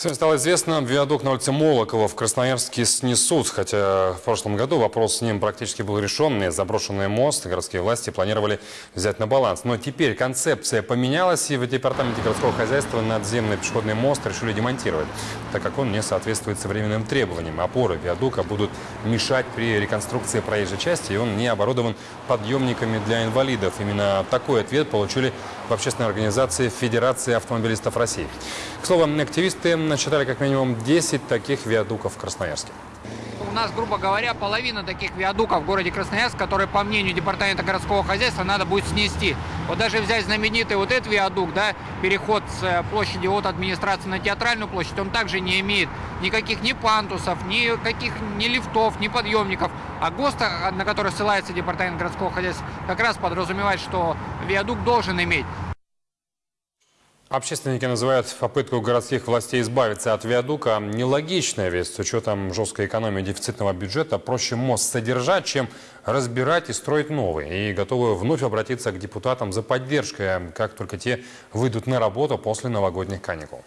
Сегодня стало известно, виадук на улице Молокова в Красноярске снесут, хотя в прошлом году вопрос с ним практически был решен, и заброшенный мост городские власти планировали взять на баланс. Но теперь концепция поменялась, и в департаменте городского хозяйства надземный пешеходный мост решили демонтировать, так как он не соответствует современным требованиям. Опоры виадука будут мешать при реконструкции проезжей части, и он не оборудован подъемниками для инвалидов. Именно такой ответ получили в общественной организации Федерации автомобилистов России. К слову, активисты насчитали как минимум 10 таких виадуков в Красноярске. У нас, грубо говоря, половина таких виадуков в городе Красноярск, которые, по мнению Департамента городского хозяйства, надо будет снести. Вот даже взять знаменитый вот этот виадук, да, переход с э, площади от администрации на театральную площадь, он также не имеет никаких ни пантусов, ни каких ни лифтов, ни подъемников. А ГОСТ, на который ссылается Департамент городского хозяйства, как раз подразумевает, что виадук должен иметь. Общественники называют попытку городских властей избавиться от виадука нелогичной, ведь с учетом жесткой экономии дефицитного бюджета проще мост содержать, чем разбирать и строить новый. И готовы вновь обратиться к депутатам за поддержкой, как только те выйдут на работу после новогодних каникул.